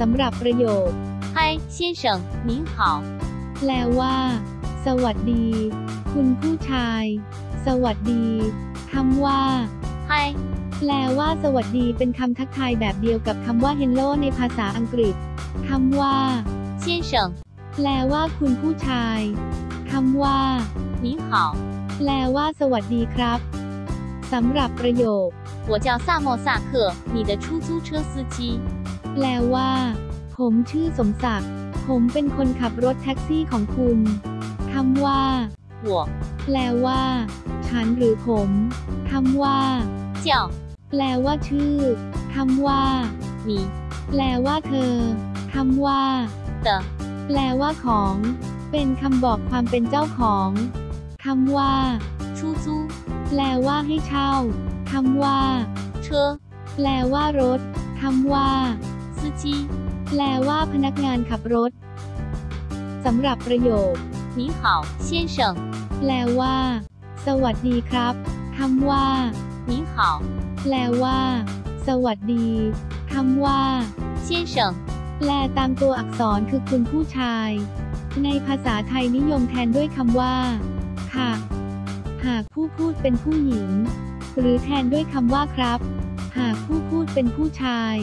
สำหรับประโยค 嗨，先生，您好。 แปลว่า สวัสดี คุณผู้ชาย สวัสดีคำว่า 嗨， แปลว่า สวัสดีเป็นคำทักทายแบบเดียวกับคำว่า hello ในภาษาอังกฤษคำว่า 先生， แปลว่า คุณผู้ชายคำว่า 您好， แปลว่า สวัสดีครับสำหรับประโยค 我叫萨莫萨克，你的出租车司机。 แปลว่า ผมชื่อสมศักดิ์ ผมเป็นคนขับรถแท็กซี่ของคุณคำว่าหัวแปลว่า ฉันหรือผมคำว่าเจ้าแปลว่าชื่อคำว่าหนีแปลว่าเธอคำว่าเตแปลว่าของ เป็นคำบอกความเป็นเจ้าของคำว่าชูจูแปลว่าให้เช่าคำว่าเชอแปลว่ารถคำว่า司机。 แปลว่าพนักงานขับรถสำหรับประโยค 你好，先生。 แปลว่า สวัสดีครับคำว่า 您好， แปลว่า สวัสดีคำว่า 先生。 แปลตามตัวอักษรคือคุณผู้ชาย ในภาษาไทยนิยมแทนด้วยคำว่า ค่ะ หากผู้พูดเป็นผู้หญิง หรือแทนด้วยคำว่าครับ หากผู้พูดเป็นผู้ชาย